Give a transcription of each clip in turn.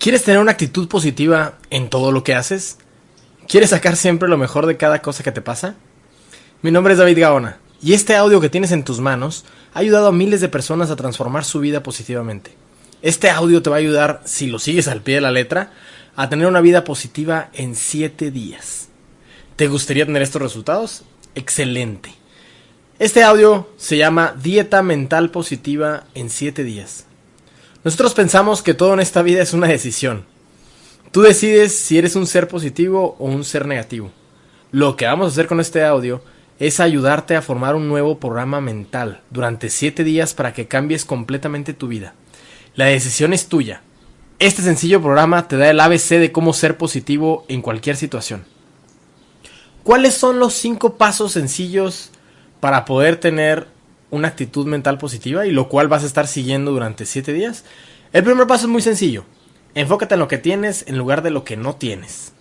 ¿Quieres tener una actitud positiva en todo lo que haces? ¿Quieres sacar siempre lo mejor de cada cosa que te pasa? Mi nombre es David Gaona y este audio que tienes en tus manos ha ayudado a miles de personas a transformar su vida positivamente. Este audio te va a ayudar, si lo sigues al pie de la letra, a tener una vida positiva en 7 días. ¿Te gustaría tener estos resultados? Excelente. Este audio se llama Dieta Mental Positiva en 7 días. Nosotros pensamos que todo en esta vida es una decisión. Tú decides si eres un ser positivo o un ser negativo. Lo que vamos a hacer con este audio es ayudarte a formar un nuevo programa mental durante 7 días para que cambies completamente tu vida. La decisión es tuya. Este sencillo programa te da el ABC de cómo ser positivo en cualquier situación. ¿Cuáles son los 5 pasos sencillos para poder tener una actitud mental positiva y lo cual vas a estar siguiendo durante 7 días. El primer paso es muy sencillo. Enfócate en lo que tienes en lugar de lo que no tienes.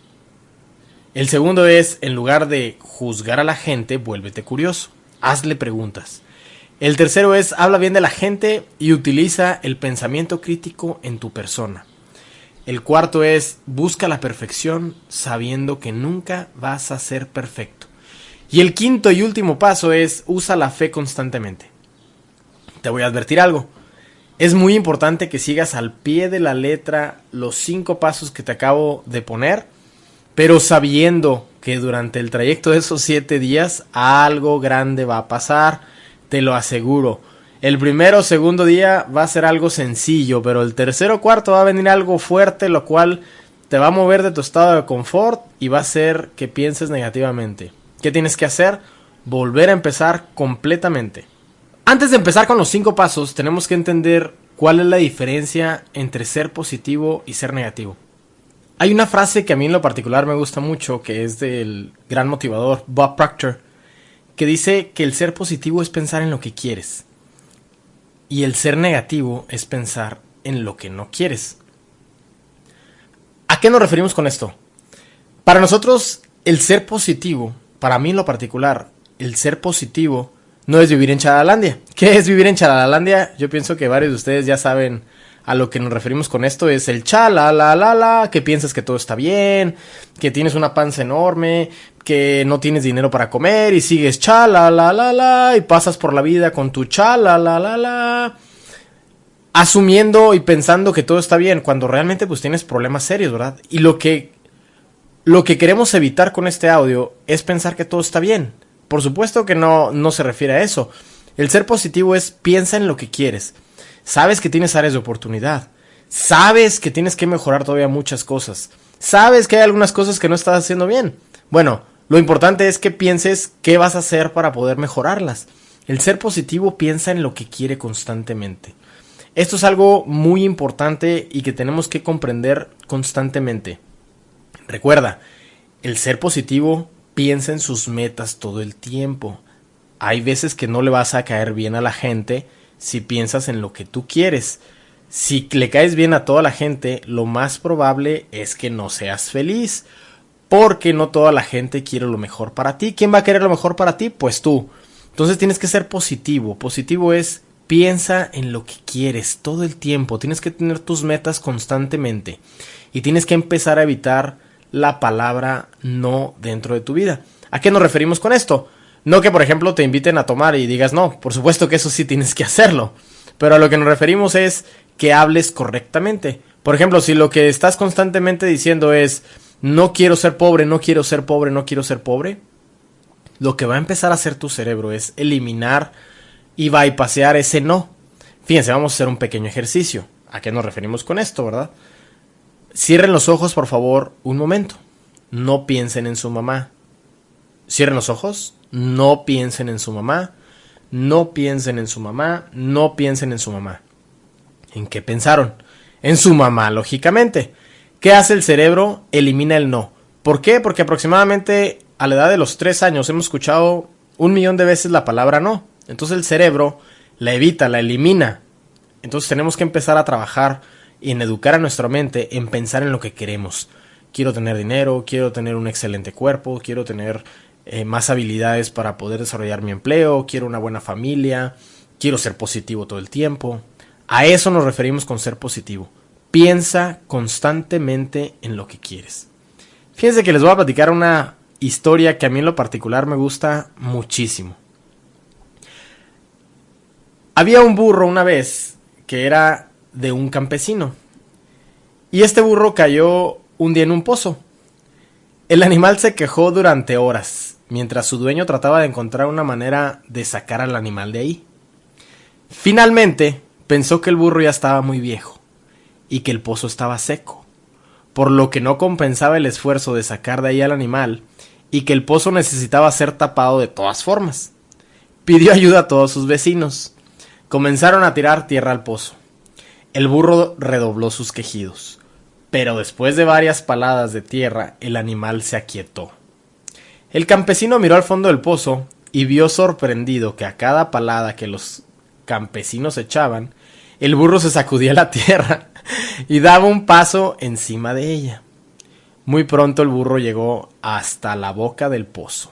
El segundo es, en lugar de juzgar a la gente, vuélvete curioso. Hazle preguntas. El tercero es, habla bien de la gente y utiliza el pensamiento crítico en tu persona. El cuarto es, busca la perfección sabiendo que nunca vas a ser perfecto. Y el quinto y último paso es usa la fe constantemente. Te voy a advertir algo. Es muy importante que sigas al pie de la letra los cinco pasos que te acabo de poner, pero sabiendo que durante el trayecto de esos siete días algo grande va a pasar, te lo aseguro. El primero o segundo día va a ser algo sencillo, pero el tercero o cuarto va a venir algo fuerte, lo cual te va a mover de tu estado de confort y va a hacer que pienses negativamente. ¿Qué tienes que hacer? Volver a empezar completamente. Antes de empezar con los cinco pasos, tenemos que entender cuál es la diferencia entre ser positivo y ser negativo. Hay una frase que a mí en lo particular me gusta mucho, que es del gran motivador Bob Proctor, que dice que el ser positivo es pensar en lo que quieres y el ser negativo es pensar en lo que no quieres. ¿A qué nos referimos con esto? Para nosotros, el ser positivo para mí en lo particular, el ser positivo no es vivir en Chalalandia. ¿Qué es vivir en Chalalandia? Yo pienso que varios de ustedes ya saben a lo que nos referimos con esto. Es el chala, que piensas que todo está bien, que tienes una panza enorme, que no tienes dinero para comer y sigues chala, la, la, la, y pasas por la vida con tu chala, la, la, la, asumiendo y pensando que todo está bien, cuando realmente pues tienes problemas serios, ¿verdad? Y lo que lo que queremos evitar con este audio es pensar que todo está bien. Por supuesto que no, no se refiere a eso. El ser positivo es piensa en lo que quieres. Sabes que tienes áreas de oportunidad. Sabes que tienes que mejorar todavía muchas cosas. Sabes que hay algunas cosas que no estás haciendo bien. Bueno, lo importante es que pienses qué vas a hacer para poder mejorarlas. El ser positivo piensa en lo que quiere constantemente. Esto es algo muy importante y que tenemos que comprender constantemente. Recuerda, el ser positivo piensa en sus metas todo el tiempo. Hay veces que no le vas a caer bien a la gente si piensas en lo que tú quieres. Si le caes bien a toda la gente, lo más probable es que no seas feliz. Porque no toda la gente quiere lo mejor para ti. ¿Quién va a querer lo mejor para ti? Pues tú. Entonces tienes que ser positivo. Positivo es piensa en lo que quieres todo el tiempo. Tienes que tener tus metas constantemente. Y tienes que empezar a evitar la palabra no dentro de tu vida. ¿A qué nos referimos con esto? No que, por ejemplo, te inviten a tomar y digas no, por supuesto que eso sí tienes que hacerlo. Pero a lo que nos referimos es que hables correctamente. Por ejemplo, si lo que estás constantemente diciendo es no quiero ser pobre, no quiero ser pobre, no quiero ser pobre, lo que va a empezar a hacer tu cerebro es eliminar y bypassear ese no. Fíjense, vamos a hacer un pequeño ejercicio. ¿A qué nos referimos con esto, verdad? Cierren los ojos, por favor, un momento. No piensen en su mamá. Cierren los ojos. No piensen en su mamá. No piensen en su mamá. No piensen en su mamá. ¿En qué pensaron? En su mamá, lógicamente. ¿Qué hace el cerebro? Elimina el no. ¿Por qué? Porque aproximadamente a la edad de los tres años hemos escuchado un millón de veces la palabra no. Entonces el cerebro la evita, la elimina. Entonces tenemos que empezar a trabajar y en educar a nuestra mente en pensar en lo que queremos. Quiero tener dinero, quiero tener un excelente cuerpo, quiero tener eh, más habilidades para poder desarrollar mi empleo, quiero una buena familia, quiero ser positivo todo el tiempo. A eso nos referimos con ser positivo. Piensa constantemente en lo que quieres. Fíjense que les voy a platicar una historia que a mí en lo particular me gusta muchísimo. Había un burro una vez que era de un campesino. Y este burro cayó un día en un pozo. El animal se quejó durante horas, mientras su dueño trataba de encontrar una manera de sacar al animal de ahí. Finalmente, pensó que el burro ya estaba muy viejo y que el pozo estaba seco, por lo que no compensaba el esfuerzo de sacar de ahí al animal y que el pozo necesitaba ser tapado de todas formas. Pidió ayuda a todos sus vecinos. Comenzaron a tirar tierra al pozo. El burro redobló sus quejidos, pero después de varias paladas de tierra el animal se aquietó. El campesino miró al fondo del pozo y vio sorprendido que a cada palada que los campesinos echaban, el burro se sacudía la tierra y daba un paso encima de ella. Muy pronto el burro llegó hasta la boca del pozo.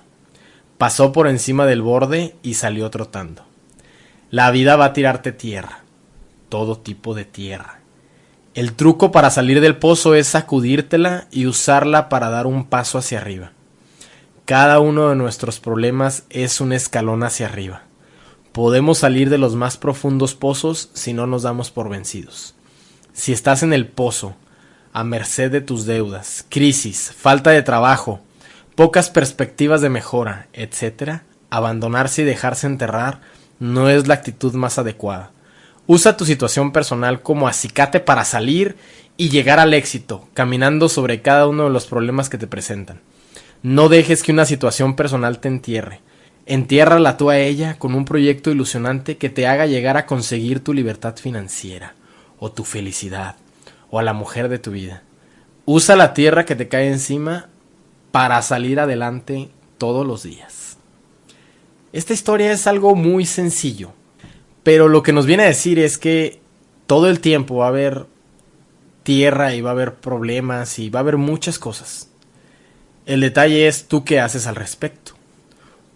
Pasó por encima del borde y salió trotando. La vida va a tirarte tierra, todo tipo de tierra. El truco para salir del pozo es sacudírtela y usarla para dar un paso hacia arriba. Cada uno de nuestros problemas es un escalón hacia arriba. Podemos salir de los más profundos pozos si no nos damos por vencidos. Si estás en el pozo, a merced de tus deudas, crisis, falta de trabajo, pocas perspectivas de mejora, etc., abandonarse y dejarse enterrar no es la actitud más adecuada. Usa tu situación personal como acicate para salir y llegar al éxito, caminando sobre cada uno de los problemas que te presentan. No dejes que una situación personal te entierre. Entiérrala tú a ella con un proyecto ilusionante que te haga llegar a conseguir tu libertad financiera, o tu felicidad, o a la mujer de tu vida. Usa la tierra que te cae encima para salir adelante todos los días. Esta historia es algo muy sencillo, pero lo que nos viene a decir es que todo el tiempo va a haber tierra y va a haber problemas y va a haber muchas cosas. El detalle es tú qué haces al respecto.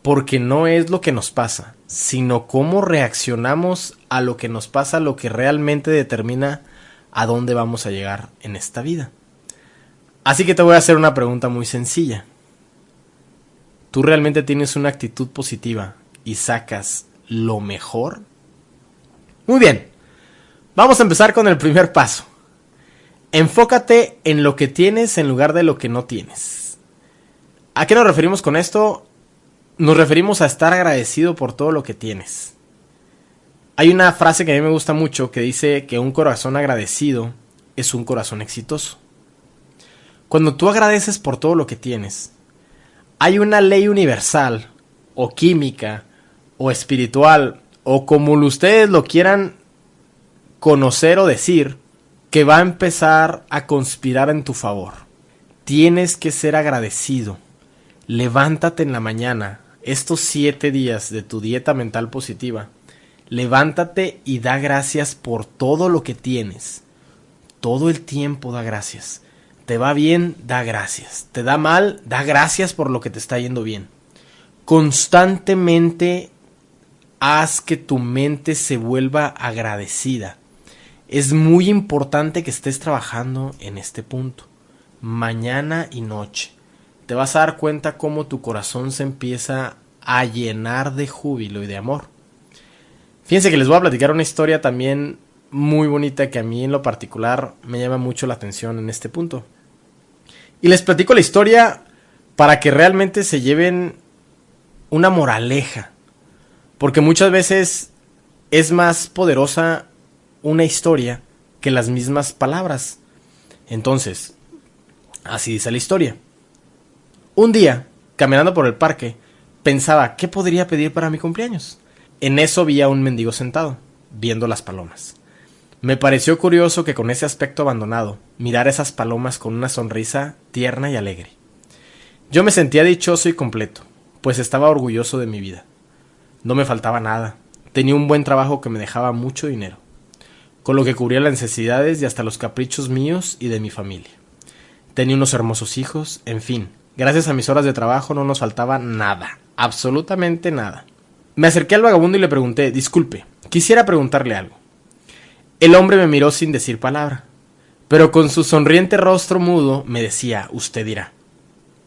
Porque no es lo que nos pasa, sino cómo reaccionamos a lo que nos pasa, lo que realmente determina a dónde vamos a llegar en esta vida. Así que te voy a hacer una pregunta muy sencilla tú realmente tienes una actitud positiva y sacas lo mejor? Muy bien, vamos a empezar con el primer paso. Enfócate en lo que tienes en lugar de lo que no tienes. ¿A qué nos referimos con esto? Nos referimos a estar agradecido por todo lo que tienes. Hay una frase que a mí me gusta mucho que dice que un corazón agradecido es un corazón exitoso. Cuando tú agradeces por todo lo que tienes, hay una ley universal, o química, o espiritual, o como ustedes lo quieran conocer o decir, que va a empezar a conspirar en tu favor. Tienes que ser agradecido. Levántate en la mañana, estos siete días de tu dieta mental positiva. Levántate y da gracias por todo lo que tienes. Todo el tiempo da gracias. Te va bien, da gracias. Te da mal, da gracias por lo que te está yendo bien. Constantemente haz que tu mente se vuelva agradecida. Es muy importante que estés trabajando en este punto. Mañana y noche. Te vas a dar cuenta cómo tu corazón se empieza a llenar de júbilo y de amor. Fíjense que les voy a platicar una historia también muy bonita que a mí en lo particular me llama mucho la atención en este punto. Y les platico la historia para que realmente se lleven una moraleja. Porque muchas veces es más poderosa una historia que las mismas palabras. Entonces, así dice la historia. Un día, caminando por el parque, pensaba, ¿qué podría pedir para mi cumpleaños? En eso vi a un mendigo sentado, viendo las palomas. Me pareció curioso que con ese aspecto abandonado mirara esas palomas con una sonrisa tierna y alegre. Yo me sentía dichoso y completo, pues estaba orgulloso de mi vida. No me faltaba nada, tenía un buen trabajo que me dejaba mucho dinero, con lo que cubría las necesidades y hasta los caprichos míos y de mi familia. Tenía unos hermosos hijos, en fin, gracias a mis horas de trabajo no nos faltaba nada, absolutamente nada. Me acerqué al vagabundo y le pregunté, disculpe, quisiera preguntarle algo. El hombre me miró sin decir palabra. pero con su sonriente rostro mudo me decía, usted dirá,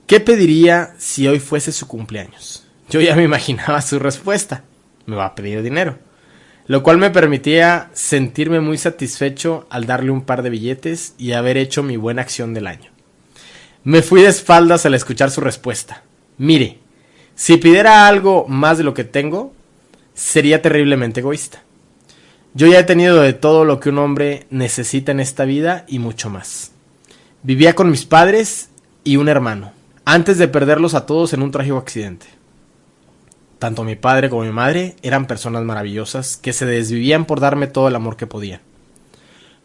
¿qué pediría si hoy fuese su cumpleaños? Yo ya me imaginaba su respuesta, me va a pedir dinero, lo cual me permitía sentirme muy satisfecho al darle un par de billetes y haber hecho mi buena acción del año. Me fui de espaldas al escuchar su respuesta. Mire, si pidiera algo más de lo que tengo, sería terriblemente egoísta. Yo ya he tenido de todo lo que un hombre necesita en esta vida y mucho más. Vivía con mis padres y un hermano, antes de perderlos a todos en un trágico accidente. Tanto mi padre como mi madre eran personas maravillosas que se desvivían por darme todo el amor que podían.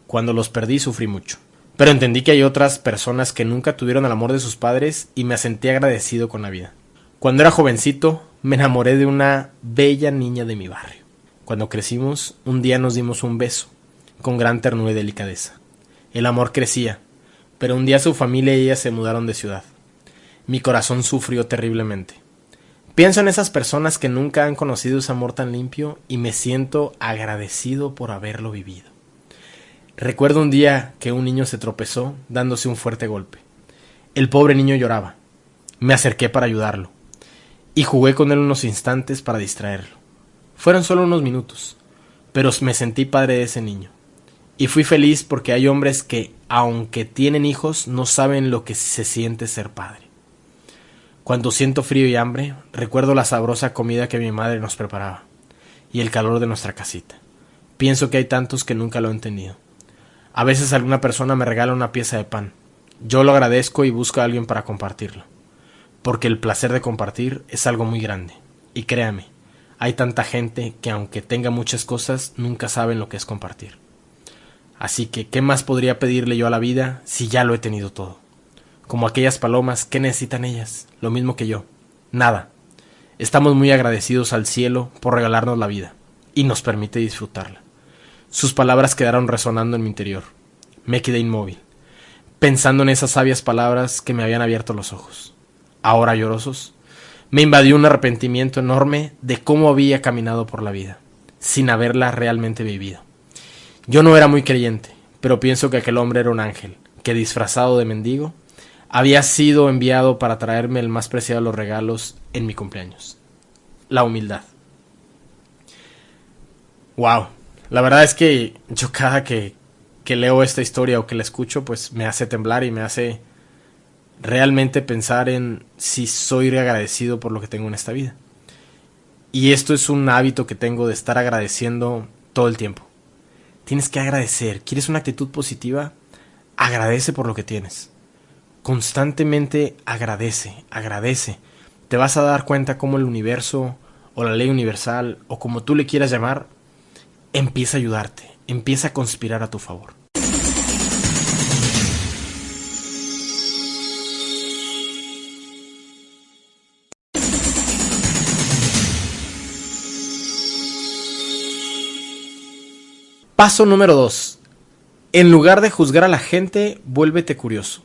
Cuando los perdí sufrí mucho, pero entendí que hay otras personas que nunca tuvieron el amor de sus padres y me sentí agradecido con la vida. Cuando era jovencito, me enamoré de una bella niña de mi barrio. Cuando crecimos, un día nos dimos un beso, con gran ternura y delicadeza. El amor crecía, pero un día su familia y ella se mudaron de ciudad. Mi corazón sufrió terriblemente. Pienso en esas personas que nunca han conocido ese amor tan limpio y me siento agradecido por haberlo vivido. Recuerdo un día que un niño se tropezó dándose un fuerte golpe. El pobre niño lloraba. Me acerqué para ayudarlo y jugué con él unos instantes para distraerlo. Fueron solo unos minutos, pero me sentí padre de ese niño. Y fui feliz porque hay hombres que, aunque tienen hijos, no saben lo que se siente ser padre. Cuando siento frío y hambre, recuerdo la sabrosa comida que mi madre nos preparaba y el calor de nuestra casita. Pienso que hay tantos que nunca lo he entendido. A veces alguna persona me regala una pieza de pan. Yo lo agradezco y busco a alguien para compartirlo. Porque el placer de compartir es algo muy grande. Y créame, hay tanta gente que aunque tenga muchas cosas, nunca saben lo que es compartir. Así que, ¿qué más podría pedirle yo a la vida si ya lo he tenido todo? Como aquellas palomas, ¿qué necesitan ellas? Lo mismo que yo. Nada. Estamos muy agradecidos al cielo por regalarnos la vida y nos permite disfrutarla. Sus palabras quedaron resonando en mi interior. Me quedé inmóvil, pensando en esas sabias palabras que me habían abierto los ojos. Ahora llorosos, me invadió un arrepentimiento enorme de cómo había caminado por la vida, sin haberla realmente vivido. Yo no era muy creyente, pero pienso que aquel hombre era un ángel, que disfrazado de mendigo, había sido enviado para traerme el más preciado de los regalos en mi cumpleaños. La humildad. Wow. La verdad es que yo cada que, que leo esta historia o que la escucho, pues me hace temblar y me hace realmente pensar en si soy agradecido por lo que tengo en esta vida. Y esto es un hábito que tengo de estar agradeciendo todo el tiempo. Tienes que agradecer. ¿Quieres una actitud positiva? Agradece por lo que tienes. Constantemente agradece, agradece. Te vas a dar cuenta cómo el universo o la ley universal o como tú le quieras llamar empieza a ayudarte, empieza a conspirar a tu favor. Paso número 2. En lugar de juzgar a la gente, vuélvete curioso.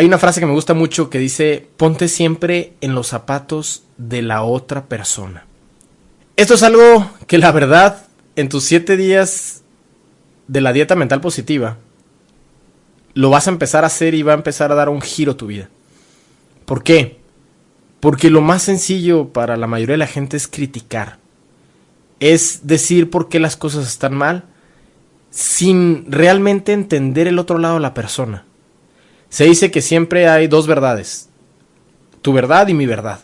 Hay una frase que me gusta mucho que dice, ponte siempre en los zapatos de la otra persona. Esto es algo que la verdad, en tus 7 días de la dieta mental positiva, lo vas a empezar a hacer y va a empezar a dar un giro a tu vida. ¿Por qué? Porque lo más sencillo para la mayoría de la gente es criticar es decir por qué las cosas están mal sin realmente entender el otro lado de la persona. Se dice que siempre hay dos verdades, tu verdad y mi verdad.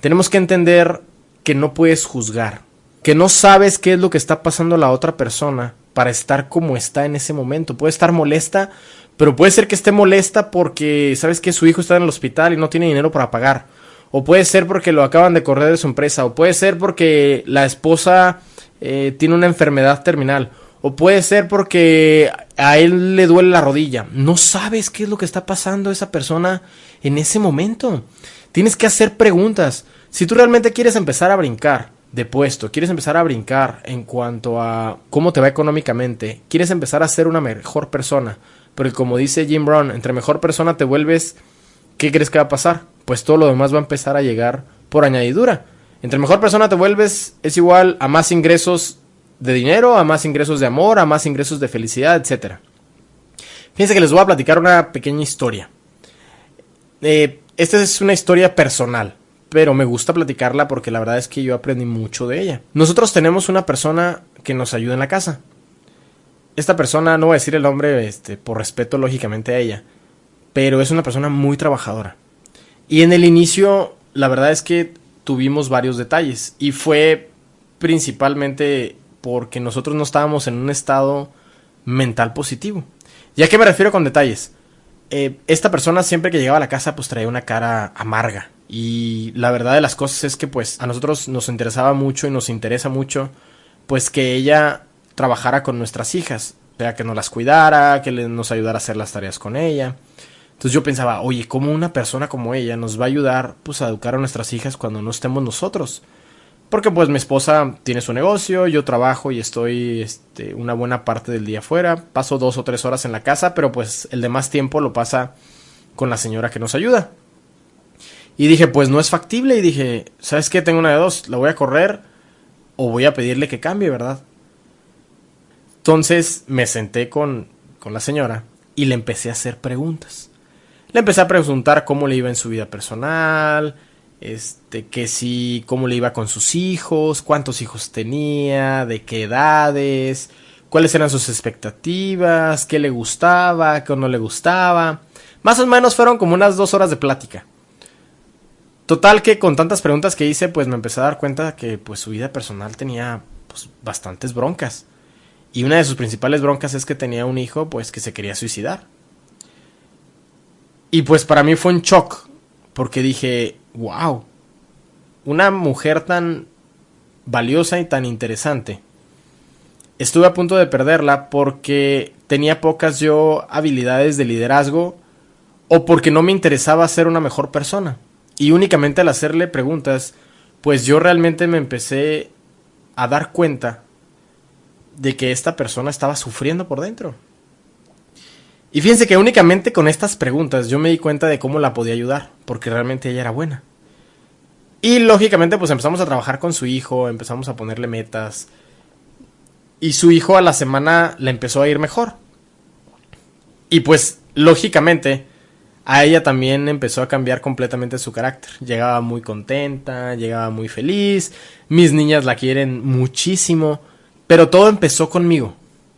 Tenemos que entender que no puedes juzgar, que no sabes qué es lo que está pasando a la otra persona para estar como está en ese momento. Puede estar molesta, pero puede ser que esté molesta porque sabes que su hijo está en el hospital y no tiene dinero para pagar o puede ser porque lo acaban de correr de su empresa, o puede ser porque la esposa eh, tiene una enfermedad terminal, o puede ser porque a él le duele la rodilla. No sabes qué es lo que está pasando esa persona en ese momento. Tienes que hacer preguntas. Si tú realmente quieres empezar a brincar de puesto, quieres empezar a brincar en cuanto a cómo te va económicamente, quieres empezar a ser una mejor persona, porque como dice Jim Brown, entre mejor persona te vuelves, ¿qué crees que va a pasar? pues todo lo demás va a empezar a llegar por añadidura. Entre mejor persona te vuelves es igual a más ingresos de dinero, a más ingresos de amor, a más ingresos de felicidad, etc. Fíjense que les voy a platicar una pequeña historia. Eh, esta es una historia personal, pero me gusta platicarla porque la verdad es que yo aprendí mucho de ella. Nosotros tenemos una persona que nos ayuda en la casa. Esta persona, no voy a decir el nombre este, por respeto lógicamente a ella, pero es una persona muy trabajadora. Y en el inicio, la verdad es que tuvimos varios detalles y fue principalmente porque nosotros no estábamos en un estado mental positivo. ¿Ya que me refiero con detalles? Eh, esta persona siempre que llegaba a la casa pues traía una cara amarga. Y la verdad de las cosas es que pues a nosotros nos interesaba mucho y nos interesa mucho pues que ella trabajara con nuestras hijas. O sea, que nos las cuidara, que nos ayudara a hacer las tareas con ella. Entonces yo pensaba, oye, ¿cómo una persona como ella nos va a ayudar pues a educar a nuestras hijas cuando no estemos nosotros? Porque pues mi esposa tiene su negocio, yo trabajo y estoy este, una buena parte del día fuera. Paso dos o tres horas en la casa, pero pues el demás tiempo lo pasa con la señora que nos ayuda. Y dije, pues no es factible. Y dije, ¿sabes qué? Tengo una de dos. La voy a correr o voy a pedirle que cambie, ¿verdad? Entonces me senté con, con la señora y le empecé a hacer preguntas. Le empecé a preguntar cómo le iba en su vida personal, este, que si, cómo le iba con sus hijos, cuántos hijos tenía, de qué edades, cuáles eran sus expectativas, qué le gustaba, qué no le gustaba. Más o menos fueron como unas dos horas de plática. Total que con tantas preguntas que hice, pues me empecé a dar cuenta que pues su vida personal tenía pues, bastantes broncas. Y una de sus principales broncas es que tenía un hijo pues que se quería suicidar. Y pues para mí fue un shock, porque dije, wow, una mujer tan valiosa y tan interesante. Estuve a punto de perderla porque tenía pocas yo habilidades de liderazgo o porque no me interesaba ser una mejor persona. Y únicamente al hacerle preguntas, pues yo realmente me empecé a dar cuenta de que esta persona estaba sufriendo por dentro. Y fíjense que únicamente con estas preguntas yo me di cuenta de cómo la podía ayudar, porque realmente ella era buena. Y lógicamente pues empezamos a trabajar con su hijo, empezamos a ponerle metas. Y su hijo a la semana le empezó a ir mejor. Y pues lógicamente a ella también empezó a cambiar completamente su carácter. Llegaba muy contenta, llegaba muy feliz, mis niñas la quieren muchísimo, pero todo empezó conmigo.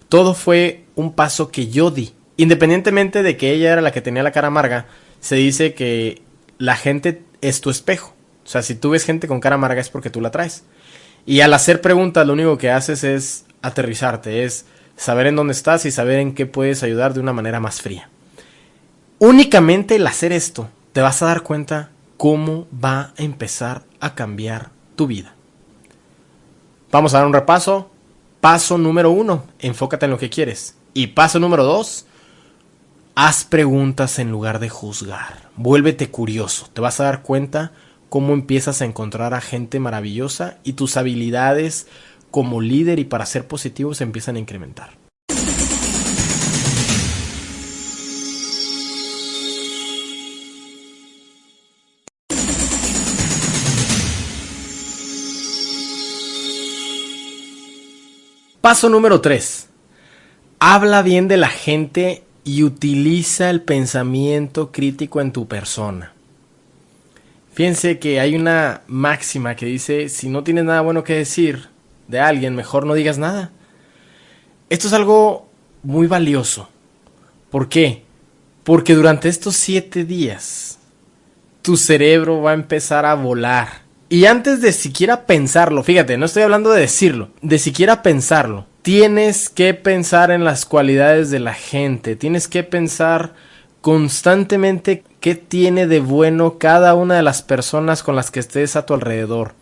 Todo fue un paso que yo di independientemente de que ella era la que tenía la cara amarga, se dice que la gente es tu espejo. O sea, si tú ves gente con cara amarga es porque tú la traes. Y al hacer preguntas lo único que haces es aterrizarte, es saber en dónde estás y saber en qué puedes ayudar de una manera más fría. Únicamente el hacer esto te vas a dar cuenta cómo va a empezar a cambiar tu vida. Vamos a dar un repaso. Paso número uno, enfócate en lo que quieres. Y paso número dos, Haz preguntas en lugar de juzgar. Vuélvete curioso. Te vas a dar cuenta cómo empiezas a encontrar a gente maravillosa y tus habilidades como líder y para ser positivo se empiezan a incrementar. Paso número 3. Habla bien de la gente y utiliza el pensamiento crítico en tu persona. Fíjense que hay una máxima que dice, si no tienes nada bueno que decir de alguien, mejor no digas nada. Esto es algo muy valioso. ¿Por qué? Porque durante estos siete días tu cerebro va a empezar a volar. Y antes de siquiera pensarlo, fíjate, no estoy hablando de decirlo, de siquiera pensarlo, tienes que pensar en las cualidades de la gente, tienes que pensar constantemente qué tiene de bueno cada una de las personas con las que estés a tu alrededor.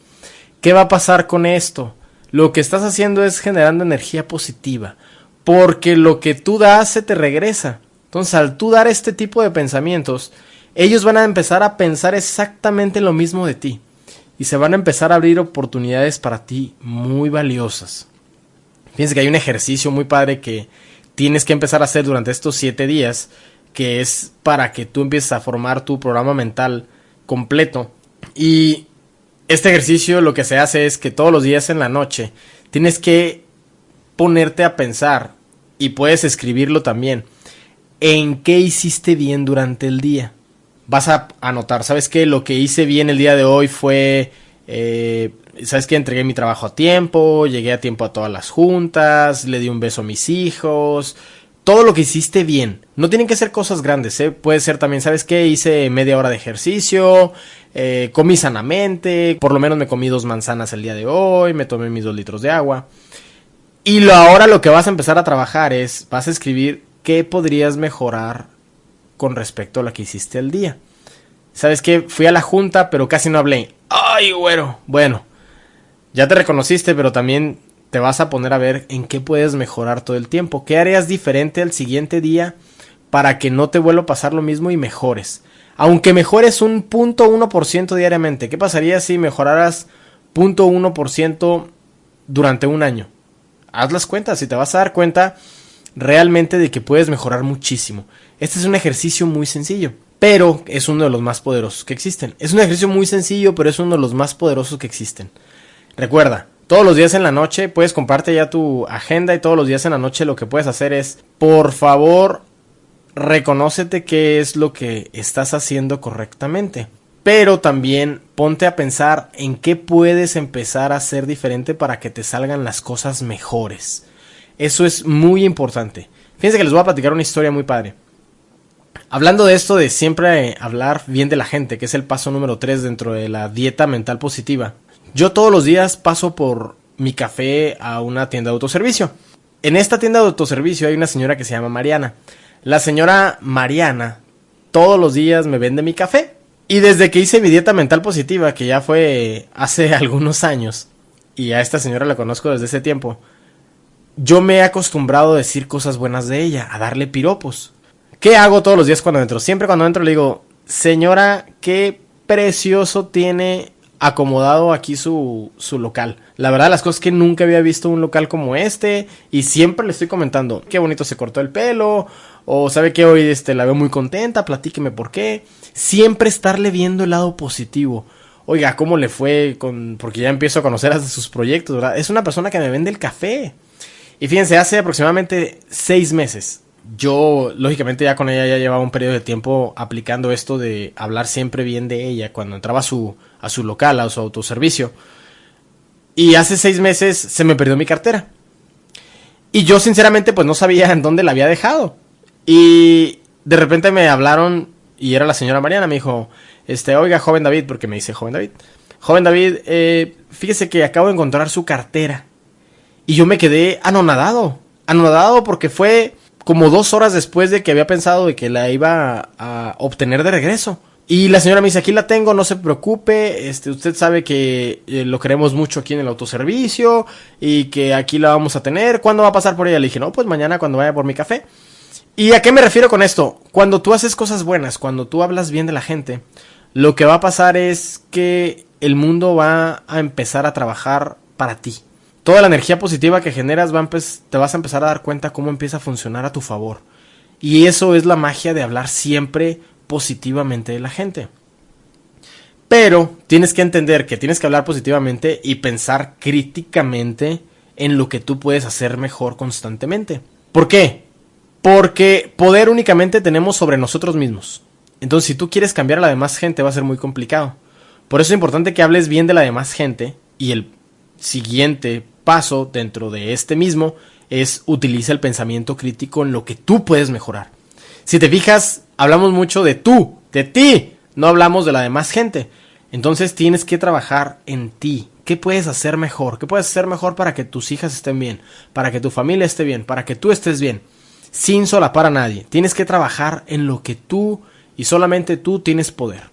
¿Qué va a pasar con esto? Lo que estás haciendo es generando energía positiva, porque lo que tú das se te regresa. Entonces, al tú dar este tipo de pensamientos, ellos van a empezar a pensar exactamente lo mismo de ti y se van a empezar a abrir oportunidades para ti muy valiosas. Fíjense que hay un ejercicio muy padre que tienes que empezar a hacer durante estos siete días, que es para que tú empieces a formar tu programa mental completo. Y este ejercicio lo que se hace es que todos los días en la noche tienes que ponerte a pensar y puedes escribirlo también en qué hiciste bien durante el día. Vas a anotar, ¿sabes qué? Lo que hice bien el día de hoy fue, eh, ¿sabes qué? Entregué mi trabajo a tiempo, llegué a tiempo a todas las juntas, le di un beso a mis hijos, todo lo que hiciste bien. No tienen que ser cosas grandes, ¿eh? Puede ser también, ¿sabes qué? Hice media hora de ejercicio, eh, comí sanamente, por lo menos me comí dos manzanas el día de hoy, me tomé mis dos litros de agua. Y lo, ahora lo que vas a empezar a trabajar es, vas a escribir qué podrías mejorar con respecto a lo que hiciste el día. ¿Sabes qué? Fui a la junta, pero casi no hablé. ¡Ay, güero! Bueno, ya te reconociste, pero también te vas a poner a ver en qué puedes mejorar todo el tiempo. ¿Qué harías diferente al siguiente día para que no te vuelva a pasar lo mismo y mejores? Aunque mejores un punto uno por ciento diariamente, ¿qué pasaría si mejoraras punto uno por ciento durante un año? Haz las cuentas y te vas a dar cuenta realmente de que puedes mejorar muchísimo. Este es un ejercicio muy sencillo, pero es uno de los más poderosos que existen. Es un ejercicio muy sencillo, pero es uno de los más poderosos que existen. Recuerda, todos los días en la noche puedes comparte ya tu agenda y todos los días en la noche lo que puedes hacer es, por favor, reconócete qué es lo que estás haciendo correctamente. Pero también ponte a pensar en qué puedes empezar a hacer diferente para que te salgan las cosas mejores. Eso es muy importante. Fíjense que les voy a platicar una historia muy padre. Hablando de esto de siempre hablar bien de la gente, que es el paso número 3 dentro de la dieta mental positiva. Yo todos los días paso por mi café a una tienda de autoservicio. En esta tienda de autoservicio hay una señora que se llama Mariana. La señora Mariana todos los días me vende mi café. Y desde que hice mi dieta mental positiva, que ya fue hace algunos años, y a esta señora la conozco desde ese tiempo, yo me he acostumbrado a decir cosas buenas de ella, a darle piropos. ¿Qué hago todos los días cuando entro? Siempre cuando entro le digo, señora, qué precioso tiene acomodado aquí su, su local. La verdad, las cosas que nunca había visto un local como este. Y siempre le estoy comentando, qué bonito se cortó el pelo. O sabe que hoy este, la veo muy contenta, platíqueme por qué. Siempre estarle viendo el lado positivo. Oiga, ¿cómo le fue con.? Porque ya empiezo a conocer de sus proyectos, ¿verdad? Es una persona que me vende el café. Y fíjense, hace aproximadamente seis meses yo, lógicamente, ya con ella ya llevaba un periodo de tiempo aplicando esto de hablar siempre bien de ella cuando entraba a su, a su local, a su autoservicio. Y hace seis meses se me perdió mi cartera. Y yo, sinceramente, pues no sabía en dónde la había dejado. Y de repente me hablaron y era la señora Mariana. Me dijo, este, oiga, joven David, porque me dice joven David. Joven David, eh, fíjese que acabo de encontrar su cartera. Y yo me quedé anonadado. Anonadado porque fue como dos horas después de que había pensado de que la iba a obtener de regreso. Y la señora me dice, aquí la tengo, no se preocupe, este, usted sabe que eh, lo queremos mucho aquí en el autoservicio y que aquí la vamos a tener. ¿Cuándo va a pasar por ella? Le dije, no, pues mañana cuando vaya por mi café. ¿Y a qué me refiero con esto? Cuando tú haces cosas buenas, cuando tú hablas bien de la gente, lo que va a pasar es que el mundo va a empezar a trabajar para ti toda la energía positiva que generas va te vas a empezar a dar cuenta cómo empieza a funcionar a tu favor. Y eso es la magia de hablar siempre positivamente de la gente. Pero tienes que entender que tienes que hablar positivamente y pensar críticamente en lo que tú puedes hacer mejor constantemente. ¿Por qué? Porque poder únicamente tenemos sobre nosotros mismos. Entonces, si tú quieres cambiar a la demás gente, va a ser muy complicado. Por eso es importante que hables bien de la demás gente y el siguiente paso dentro de este mismo es utiliza el pensamiento crítico en lo que tú puedes mejorar. Si te fijas, hablamos mucho de tú, de ti, no hablamos de la demás gente. Entonces tienes que trabajar en ti. ¿Qué puedes hacer mejor? ¿Qué puedes hacer mejor para que tus hijas estén bien? Para que tu familia esté bien? Para que tú estés bien? Sin solapar a nadie. Tienes que trabajar en lo que tú y solamente tú tienes poder.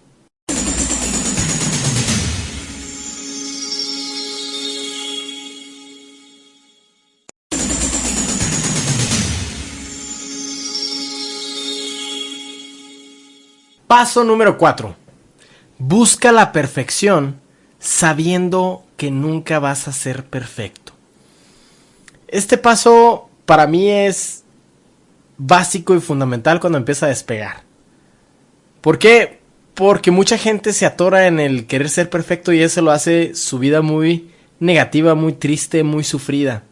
Paso número 4. Busca la perfección sabiendo que nunca vas a ser perfecto. Este paso para mí es básico y fundamental cuando empieza a despegar. ¿Por qué? Porque mucha gente se atora en el querer ser perfecto y eso lo hace su vida muy negativa, muy triste, muy sufrida.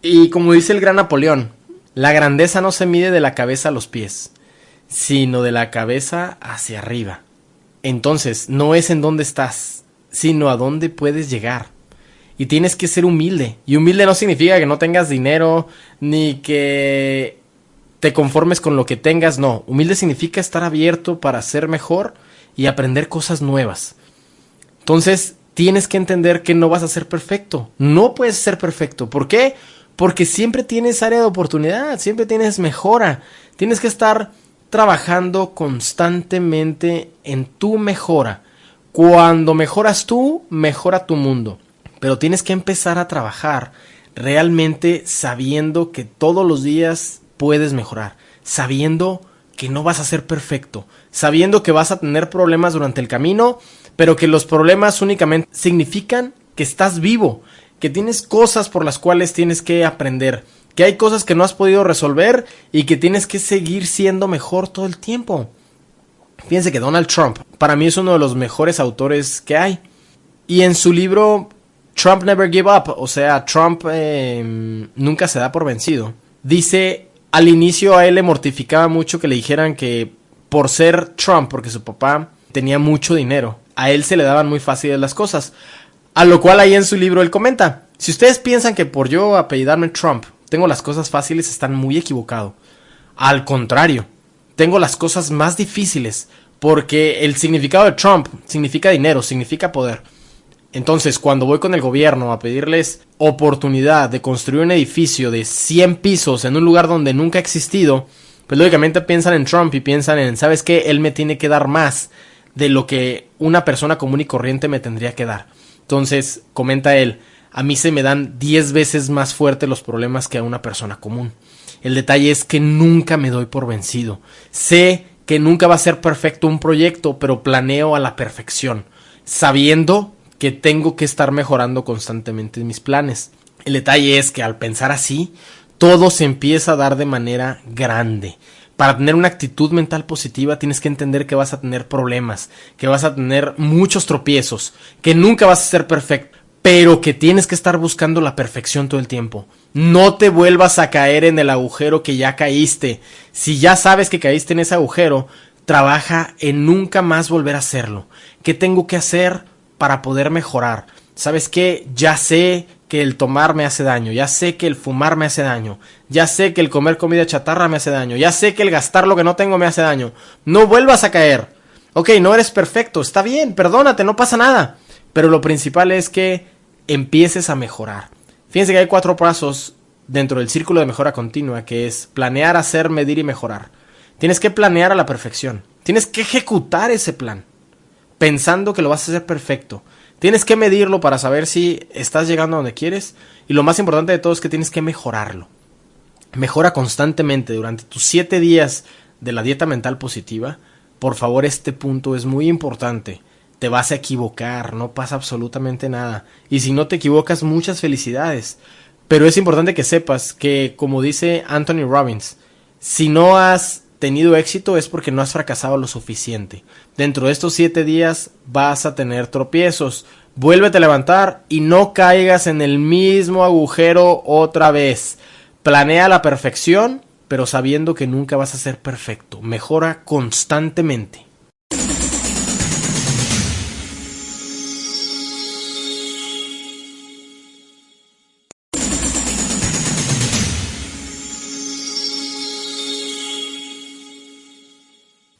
Y como dice el gran Napoleón, La grandeza no se mide de la cabeza a los pies, sino de la cabeza hacia arriba. Entonces, no es en dónde estás, sino a dónde puedes llegar. Y tienes que ser humilde. Y humilde no significa que no tengas dinero, ni que te conformes con lo que tengas, no. Humilde significa estar abierto para ser mejor y aprender cosas nuevas. Entonces, tienes que entender que no vas a ser perfecto. No puedes ser perfecto. ¿Por qué? Porque siempre tienes área de oportunidad, siempre tienes mejora. Tienes que estar trabajando constantemente en tu mejora. Cuando mejoras tú, mejora tu mundo. Pero tienes que empezar a trabajar realmente sabiendo que todos los días puedes mejorar, sabiendo que no vas a ser perfecto, sabiendo que vas a tener problemas durante el camino, pero que los problemas únicamente significan que estás vivo, que tienes cosas por las cuales tienes que aprender que hay cosas que no has podido resolver y que tienes que seguir siendo mejor todo el tiempo. Fíjense que Donald Trump para mí es uno de los mejores autores que hay. Y en su libro Trump Never Give Up, o sea, Trump em, nunca se da por vencido, dice, al inicio a él le mortificaba mucho que le dijeran que por ser Trump, porque su papá tenía mucho dinero, a él se le daban muy fáciles las cosas. A lo cual ahí en su libro él comenta, si ustedes piensan que por yo apellidarme Trump tengo las cosas fáciles, están muy equivocado. Al contrario, tengo las cosas más difíciles porque el significado de Trump significa dinero, significa poder. Entonces, cuando voy con el gobierno a pedirles oportunidad de construir un edificio de 100 pisos en un lugar donde nunca ha existido, pues lógicamente piensan en Trump y piensan en, ¿sabes qué? Él me tiene que dar más de lo que una persona común y corriente me tendría que dar. Entonces, comenta él, a mí se me dan 10 veces más fuerte los problemas que a una persona común. El detalle es que nunca me doy por vencido. Sé que nunca va a ser perfecto un proyecto, pero planeo a la perfección, sabiendo que tengo que estar mejorando constantemente mis planes. El detalle es que al pensar así, todo se empieza a dar de manera grande. Para tener una actitud mental positiva tienes que entender que vas a tener problemas, que vas a tener muchos tropiezos, que nunca vas a ser perfecto, pero que tienes que estar buscando la perfección todo el tiempo. No te vuelvas a caer en el agujero que ya caíste. Si ya sabes que caíste en ese agujero, trabaja en nunca más volver a hacerlo. ¿Qué tengo que hacer para poder mejorar? ¿Sabes qué? Ya sé que el tomar me hace daño, ya sé que el fumar me hace daño, ya sé que el comer comida chatarra me hace daño, ya sé que el gastar lo que no tengo me hace daño. No vuelvas a caer. Ok, no eres perfecto, está bien, perdónate, no pasa nada. Pero lo principal es que empieces a mejorar. Fíjense que hay cuatro pasos dentro del círculo de mejora continua, que es planear, hacer, medir y mejorar. Tienes que planear a la perfección. Tienes que ejecutar ese plan, pensando que lo vas a hacer perfecto. Tienes que medirlo para saber si estás llegando a donde quieres. Y lo más importante de todo es que tienes que mejorarlo. Mejora constantemente durante tus siete días de la dieta mental positiva. Por favor, este punto es muy importante te vas a equivocar, no pasa absolutamente nada. Y si no te equivocas, muchas felicidades. Pero es importante que sepas que, como dice Anthony Robbins, si no has tenido éxito es porque no has fracasado lo suficiente. Dentro de estos siete días vas a tener tropiezos. Vuélvete a levantar y no caigas en el mismo agujero otra vez. Planea la perfección, pero sabiendo que nunca vas a ser perfecto. Mejora constantemente.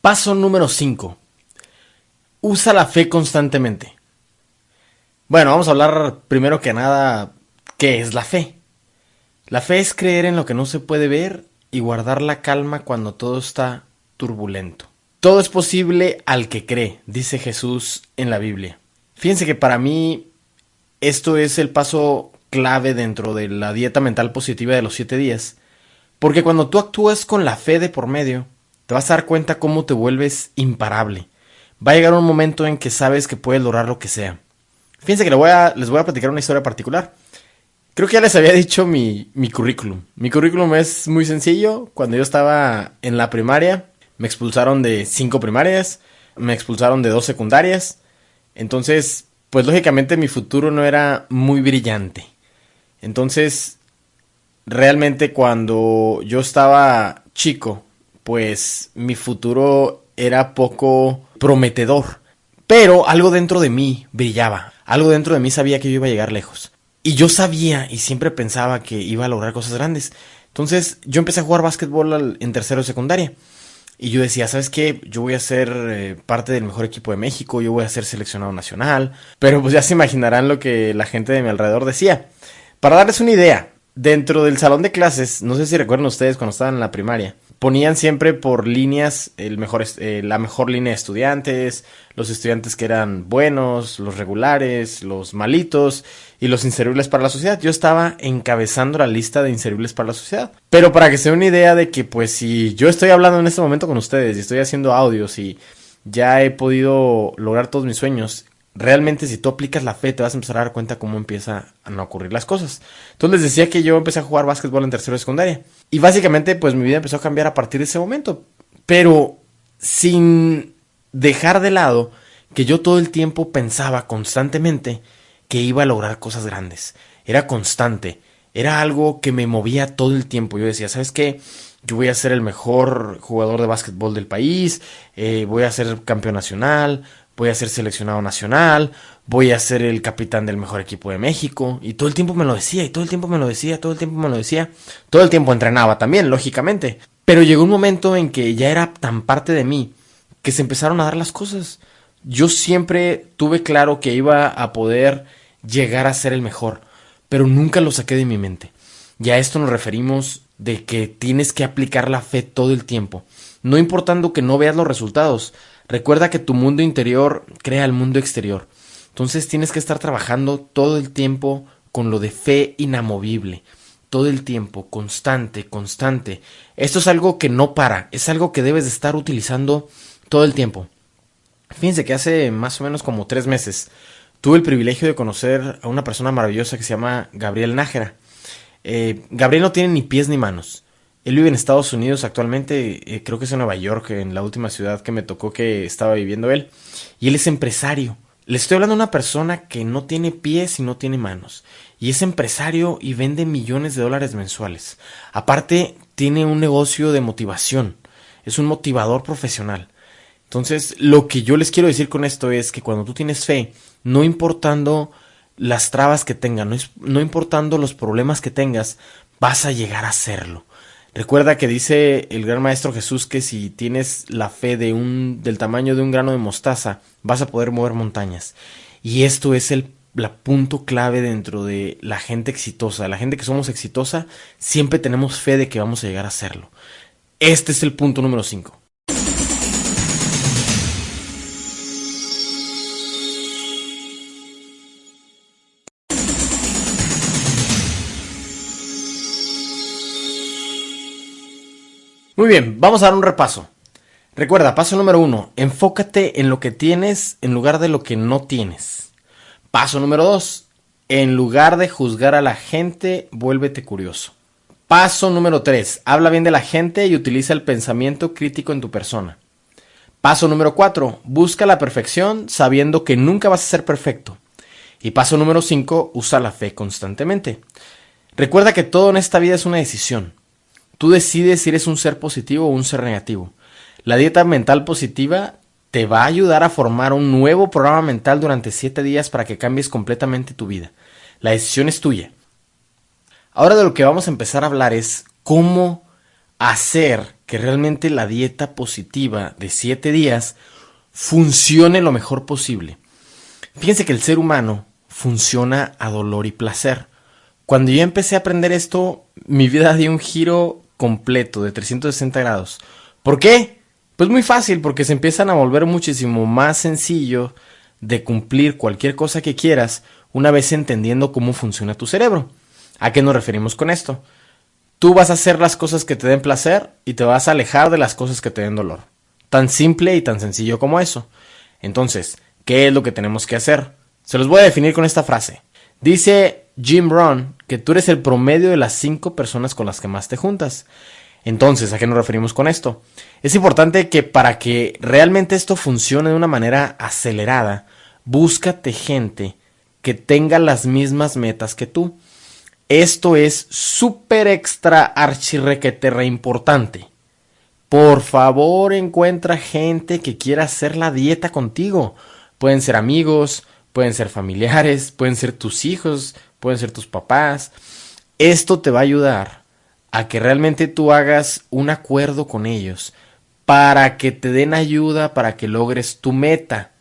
Paso número 5. Usa la fe constantemente. Bueno, vamos a hablar primero que nada qué es la fe. La fe es creer en lo que no se puede ver y guardar la calma cuando todo está turbulento. Todo es posible al que cree, dice Jesús en la Biblia. Fíjense que para mí esto es el paso clave dentro de la dieta mental positiva de los siete días, porque cuando tú actúas con la fe de por medio, te vas a dar cuenta cómo te vuelves imparable. Va a llegar un momento en que sabes que puedes lograr lo que sea. Fíjense que les voy a, les platicar una historia particular. Creo que ya les había dicho mi, mi currículum. Mi currículum es muy sencillo. Cuando yo estaba en la primaria, me expulsaron de cinco primarias, me expulsaron de dos secundarias. Entonces, pues lógicamente mi futuro no era muy brillante. Entonces, realmente cuando yo estaba chico, pues mi futuro era poco prometedor. Pero algo dentro de mí brillaba, algo dentro de mí sabía que yo iba a llegar lejos. Y yo sabía y siempre pensaba que iba a lograr cosas grandes. Entonces yo empecé a jugar básquetbol en tercero de secundaria. Y yo decía, ¿sabes qué? Yo voy a ser eh, parte del mejor equipo de México, yo voy a ser seleccionado nacional. Pero pues ya se imaginarán lo que la gente de mi alrededor decía. Para darles una idea, dentro del salón de clases, no sé si recuerdan ustedes cuando estaban en la primaria, ponían siempre por líneas el mejor, eh, la mejor línea de estudiantes, los estudiantes que eran buenos, los regulares, los malitos y los inservibles para la sociedad. Yo estaba encabezando la lista de inservibles para la sociedad. Pero para que se den una idea de que pues si yo estoy hablando en este momento con ustedes y estoy haciendo audios y ya he podido lograr todos mis sueños, realmente si tú aplicas la fe te vas a empezar a dar cuenta cómo empieza a ocurrir las cosas. Entonces decía que yo empecé a jugar básquetbol en tercero de secundaria. Y básicamente pues mi vida empezó a cambiar a partir de ese momento. Pero sin dejar de lado que yo todo el tiempo pensaba constantemente que iba a lograr cosas grandes. Era constante. Era algo que me movía todo el tiempo. Yo decía, ¿sabes qué? Yo voy a ser el mejor jugador de básquetbol del país, eh, voy a ser campeón nacional, voy a ser seleccionado nacional, voy a ser el capitán del mejor equipo de México. Y todo el tiempo me lo decía, y todo el tiempo me lo decía, todo el tiempo me lo decía. Todo el tiempo entrenaba también, lógicamente. Pero llegó un momento en que ya era tan parte de mí que se empezaron a dar las cosas. Yo siempre tuve claro que iba a poder llegar a ser el mejor, pero nunca lo saqué de mi mente. Y a esto nos referimos de que tienes que aplicar la fe todo el tiempo, no importando que no veas los resultados, Recuerda que tu mundo interior crea el mundo exterior. Entonces tienes que estar trabajando todo el tiempo con lo de fe inamovible. Todo el tiempo, constante, constante. Esto es algo que no para, es algo que debes de estar utilizando todo el tiempo. Fíjense que hace más o menos como tres meses tuve el privilegio de conocer a una persona maravillosa que se llama Gabriel Nájera. Eh, Gabriel no tiene ni pies ni manos. Él vive en Estados Unidos actualmente, eh, creo que es en Nueva York, en la última ciudad que me tocó que estaba viviendo él. Y él es empresario. Le estoy hablando de una persona que no tiene pies y no tiene manos. Y es empresario y vende millones de dólares mensuales. Aparte, tiene un negocio de motivación. Es un motivador profesional. Entonces, lo que yo les quiero decir con esto es que cuando tú tienes fe, no importando las trabas que tengas, no, no importando los problemas que tengas, vas a llegar a hacerlo. Recuerda que dice el gran maestro Jesús que si tienes la fe del tamaño de un grano de mostaza, vas a poder mover montañas. Y esto es el punto clave dentro de la gente exitosa. La gente que somos exitosa, siempre tenemos fe de que vamos a llegar a hacerlo. Este es el punto número 5. Muy bien, vamos a dar un repaso. Recuerda, paso número uno, enfócate en lo que tienes en lugar de lo que no tienes. Paso número dos, en lugar de juzgar a la gente, vuélvete curioso. Paso número tres, habla bien de la gente y utiliza el pensamiento crítico en tu persona. Paso número cuatro, busca la perfección sabiendo que nunca vas a ser perfecto. Y paso número cinco, usa la fe constantemente. Recuerda que todo en esta vida es una decisión. Tú decides si eres un ser positivo o un ser negativo. La dieta mental positiva te va a ayudar a formar un nuevo programa mental durante 7 días para que cambies completamente tu vida. La decisión es tuya. Ahora de lo que vamos a empezar a hablar es cómo hacer que realmente la dieta positiva de 7 días funcione lo mejor posible. Fíjense que el ser humano funciona a dolor y placer. Cuando yo empecé a aprender esto, mi vida dio un giro completo de 360 grados. ¿Por qué? Pues muy fácil, porque se empiezan a volver muchísimo más sencillo de cumplir cualquier cosa que quieras una vez entendiendo cómo funciona tu cerebro. ¿A qué nos referimos con esto? Tú vas a hacer las cosas que te den placer y te vas a alejar de las cosas que te den dolor. Tan simple y tan sencillo como eso. Entonces, ¿qué es lo que tenemos que hacer? Se los voy a definir con esta frase. Dice Jim Rohn que tú eres el promedio de las cinco personas con las que más te juntas. Entonces, ¿a qué nos referimos con esto? Es importante que para que realmente esto funcione de una manera acelerada, búscate gente que tenga las mismas metas que tú. Esto es súper extra archirrequeterra importante. Por favor, encuentra gente que quiera hacer la dieta contigo. Pueden ser amigos, pueden ser familiares, pueden ser tus hijos, pueden ser tus papás. Esto te va a ayudar a que realmente tú hagas un acuerdo con ellos para que te den ayuda para que logres tu meta.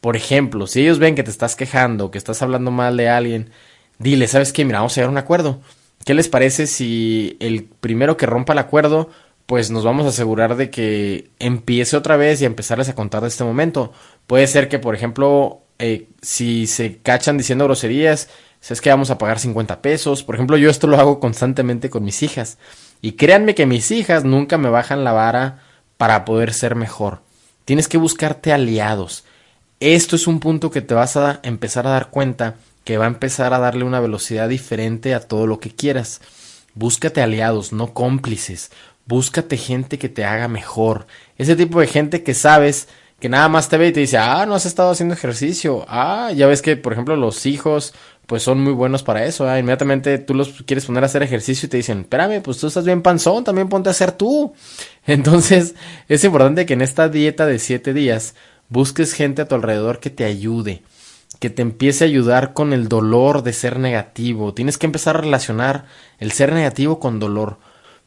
Por ejemplo, si ellos ven que te estás quejando, que estás hablando mal de alguien, dile, ¿sabes qué? Mira, vamos a llegar a un acuerdo. ¿Qué les parece si el primero que rompa el acuerdo, pues nos vamos a asegurar de que empiece otra vez y empezarles a contar de este momento? Puede ser que, por ejemplo, eh, si se cachan diciendo groserías, es que vamos a pagar 50 pesos. Por ejemplo, yo esto lo hago constantemente con mis hijas. Y créanme que mis hijas nunca me bajan la vara para poder ser mejor. Tienes que buscarte aliados. Esto es un punto que te vas a empezar a dar cuenta que va a empezar a darle una velocidad diferente a todo lo que quieras. Búscate aliados, no cómplices. Búscate gente que te haga mejor. Ese tipo de gente que sabes que nada más te ve y te dice, ah, no has estado haciendo ejercicio. Ah, ya ves que, por ejemplo, los hijos, pues son muy buenos para eso. Inmediatamente tú los quieres poner a hacer ejercicio y te dicen, espérame, pues tú estás bien panzón, también ponte a hacer tú. Entonces, es importante que en esta dieta de siete días busques gente a tu alrededor que te ayude que te empiece a ayudar con el dolor de ser negativo. Tienes que empezar a relacionar el ser negativo con dolor.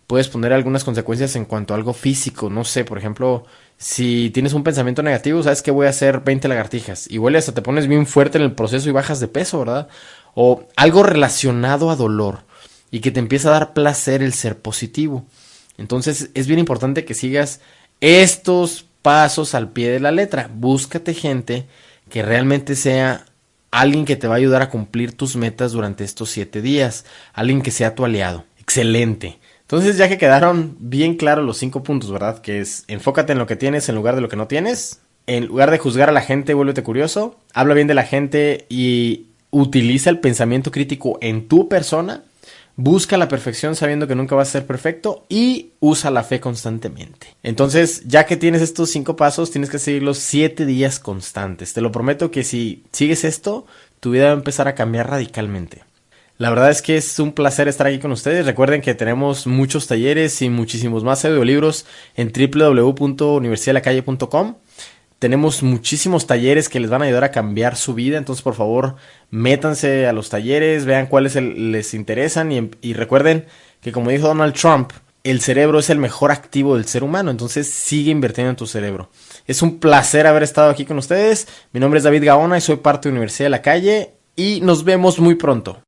Puedes poner algunas consecuencias en cuanto a algo físico. No sé, por ejemplo, si tienes un pensamiento negativo, sabes que voy a hacer 20 lagartijas. Igual hasta te pones bien fuerte en el proceso y bajas de peso, ¿verdad? O algo relacionado a dolor y que te empieza a dar placer el ser positivo. Entonces es bien importante que sigas estos pasos al pie de la letra. Búscate gente que realmente sea alguien que te va a ayudar a cumplir tus metas durante estos siete días, alguien que sea tu aliado. Excelente. Entonces ya que quedaron bien claros los cinco puntos, ¿verdad? Que es enfócate en lo que tienes en lugar de lo que no tienes. En lugar de juzgar a la gente, vuélvete curioso. Habla bien de la gente y utiliza el pensamiento crítico en tu persona busca la perfección sabiendo que nunca vas a ser perfecto y usa la fe constantemente. Entonces, ya que tienes estos cinco pasos, tienes que seguirlos siete días constantes. Te lo prometo que si sigues esto, tu vida va a empezar a cambiar radicalmente. La verdad es que es un placer estar aquí con ustedes. Recuerden que tenemos muchos talleres y muchísimos más audiolibros en www.universidadelacalle.com. Tenemos muchísimos talleres que les van a ayudar a cambiar su vida, entonces por favor métanse a los talleres, vean cuáles les interesan y, y recuerden que como dijo Donald Trump, el cerebro es el mejor activo del ser humano, entonces sigue invirtiendo en tu cerebro. Es un placer haber estado aquí con ustedes. Mi nombre es David Gaona y soy parte de Universidad de la Calle y nos vemos muy pronto.